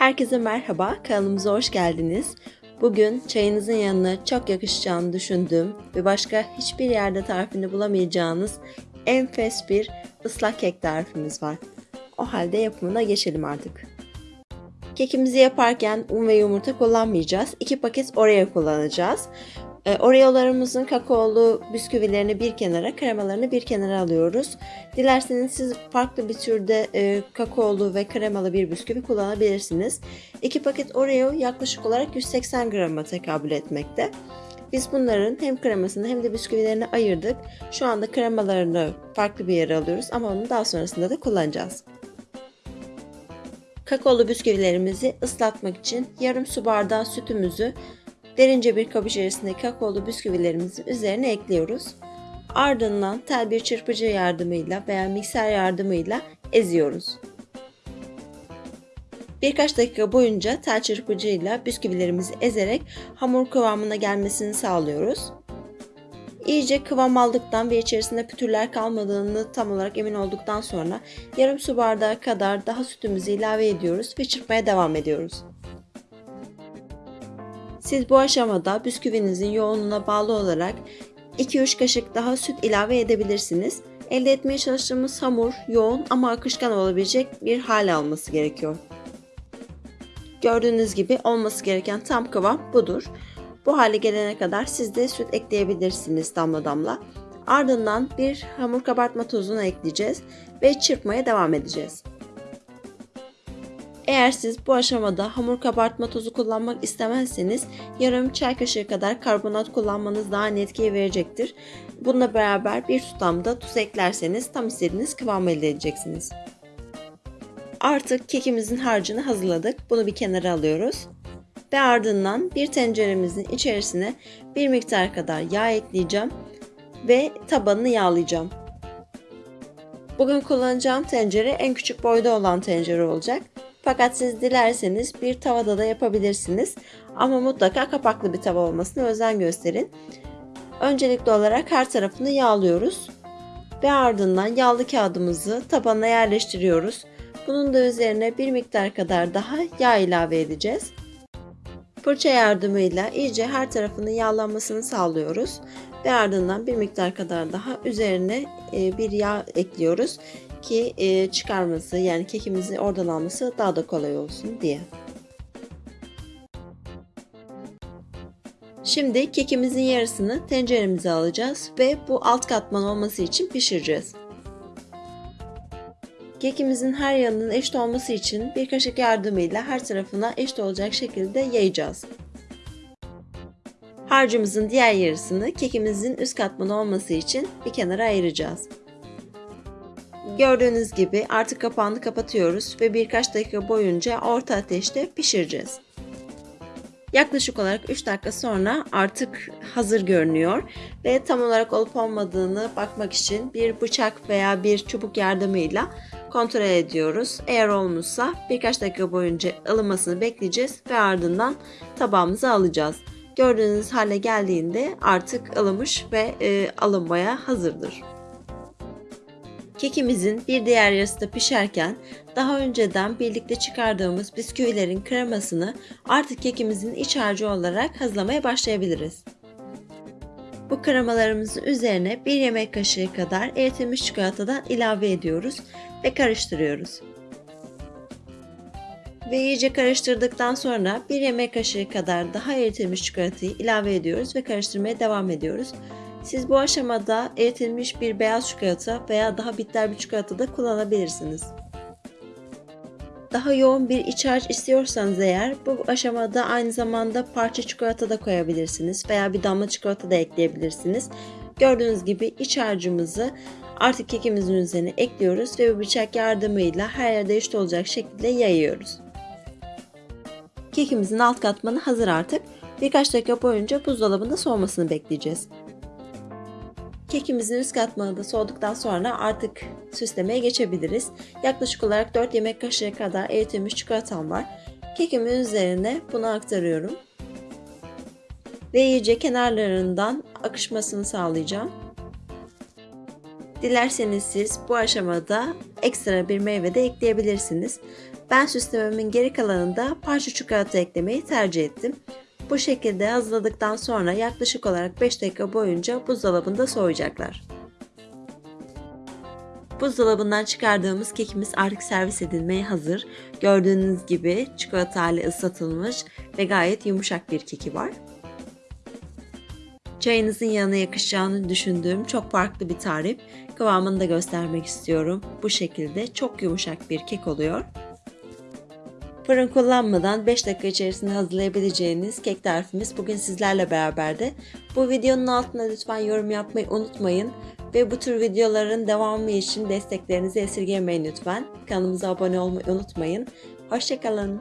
Herkese merhaba, kanalımıza hoş geldiniz. Bugün çayınızın yanına çok yakışacağını düşündüğüm ve başka hiçbir yerde tarifini bulamayacağınız enfes bir ıslak kek tarifimiz var. O halde yapımına geçelim artık. Kekimizi yaparken un ve yumurta kullanmayacağız. 2 paket Oreo kullanacağız. E, Oreo'larımızın kakaolu bisküvilerini bir kenara, kremalarını bir kenara alıyoruz. Dilerseniz siz farklı bir türde e, kakaolu ve kremalı bir bisküvi kullanabilirsiniz. 2 paket Oreo yaklaşık olarak 180 grama tekabül etmekte. Biz bunların hem kremasını hem de bisküvilerini ayırdık. Şu anda kremalarını farklı bir yere alıyoruz ama onu daha sonrasında da kullanacağız. Kakaolu bisküvilerimizi ıslatmak için yarım su bardağı sütümüzü derince bir kap içerisinde kakaolu bisküvilerimizin üzerine ekliyoruz. Ardından tel bir çırpıcı yardımıyla veya mikser yardımıyla eziyoruz. Birkaç dakika boyunca tel çırpıcıyla bisküvilerimizi ezerek hamur kıvamına gelmesini sağlıyoruz. İyice kıvam aldıktan ve içerisinde pütürler kalmadığını tam olarak emin olduktan sonra yarım su bardağı kadar daha sütümüzü ilave ediyoruz ve çırpmaya devam ediyoruz. Siz bu aşamada bisküvinizin yoğunluğuna bağlı olarak 2-3 kaşık daha süt ilave edebilirsiniz. Elde etmeye çalıştığımız hamur yoğun ama akışkan olabilecek bir hal alması gerekiyor. Gördüğünüz gibi olması gereken tam kıvam budur. Bu hale gelene kadar siz de süt ekleyebilirsiniz damla damla. Ardından bir hamur kabartma tozunu ekleyeceğiz ve çırpmaya devam edeceğiz. Eğer siz bu aşamada hamur kabartma tozu kullanmak istemezseniz yarım çay kaşığı kadar karbonat kullanmanız daha net verecektir. Bununla beraber bir tutamda tuz eklerseniz tam istediğiniz kıvamı elde edeceksiniz. Artık kekimizin harcını hazırladık. Bunu bir kenara alıyoruz. Ve ardından bir tenceremizin içerisine bir miktar kadar yağ ekleyeceğim ve tabanını yağlayacağım. Bugün kullanacağım tencere en küçük boyda olan tencere olacak. Fakat siz dilerseniz bir tavada da yapabilirsiniz. Ama mutlaka kapaklı bir tava olmasına özen gösterin. Öncelikli olarak her tarafını yağlıyoruz. Ve ardından yağlı kağıdımızı tabana yerleştiriyoruz. Bunun da üzerine bir miktar kadar daha yağ ilave edeceğiz. Fırça yardımıyla iyice her tarafının yağlanmasını sağlıyoruz. Ve ardından bir miktar kadar daha üzerine e, bir yağ ekliyoruz ki e, çıkarması yani kekimizi oradan alması daha da kolay olsun diye. Şimdi kekimizin yarısını tenceremize alacağız ve bu alt katman olması için pişireceğiz. Kekimizin her yanının eşit olması için bir kaşık yardımıyla her tarafına eşit olacak şekilde yayacağız. Harcımızın diğer yarısını kekimizin üst katmanı olması için bir kenara ayıracağız. Gördüğünüz gibi artık kapağını kapatıyoruz ve birkaç dakika boyunca orta ateşte pişireceğiz. Yaklaşık olarak 3 dakika sonra artık hazır görünüyor ve tam olarak olup olmadığını bakmak için bir bıçak veya bir çubuk yardımıyla kontrol ediyoruz. Eğer olmuşsa birkaç dakika boyunca ılımasını bekleyeceğiz ve ardından tabağımıza alacağız. Gördüğünüz hale geldiğinde artık ılımış ve e, alınmaya hazırdır. Kekimizin bir diğer yarısı da pişerken daha önceden birlikte çıkardığımız bisküvilerin kremasını artık kekimizin iç harcı olarak hazırlamaya başlayabiliriz. Bu kremalarımızın üzerine bir yemek kaşığı kadar eritilmiş çikolatadan ilave ediyoruz ve karıştırıyoruz. Ve iyice karıştırdıktan sonra bir yemek kaşığı kadar daha eritilmiş çikolatayı ilave ediyoruz ve karıştırmaya devam ediyoruz. Siz bu aşamada eritilmiş bir beyaz çikolata veya daha bitter bir çikolata da kullanabilirsiniz. Daha yoğun bir iç harç istiyorsanız eğer bu aşamada aynı zamanda parça çikolata da koyabilirsiniz veya bir damla çikolata da ekleyebilirsiniz. Gördüğünüz gibi iç harcımızı artık kekimizin üzerine ekliyoruz ve bir bıçak yardımıyla her yerde eşit olacak şekilde yayıyoruz. Kekimizin alt katmanı hazır artık. Birkaç dakika boyunca buzdolabında soğumasını bekleyeceğiz. Kekimizin üst katmanı da soğuduktan sonra artık süslemeye geçebiliriz. Yaklaşık olarak 4 yemek kaşığı kadar eritilmiş çikolatam var. Kekimin üzerine bunu aktarıyorum. Ve iyice kenarlarından akışmasını sağlayacağım. Dilerseniz siz bu aşamada ekstra bir meyve de ekleyebilirsiniz. Ben süslememin geri kalanında parça çikolata eklemeyi tercih ettim. Bu şekilde hazırladıktan sonra yaklaşık olarak 5 dakika boyunca buzdolabında soğuyacaklar. Buzdolabından çıkardığımız kekimiz artık servis edilmeye hazır. Gördüğünüz gibi çikolata ile ıslatılmış ve gayet yumuşak bir keki var. Çayınızın yanına yakışacağını düşündüğüm çok farklı bir tarif. Kıvamını da göstermek istiyorum. Bu şekilde çok yumuşak bir kek oluyor. Fırın kullanmadan 5 dakika içerisinde hazırlayabileceğiniz kek tarifimiz bugün sizlerle beraberdi. Bu videonun altına lütfen yorum yapmayı unutmayın. Ve bu tür videoların devamı için desteklerinizi esirgemeyin lütfen. Kanalımıza abone olmayı unutmayın. Hoşçakalın.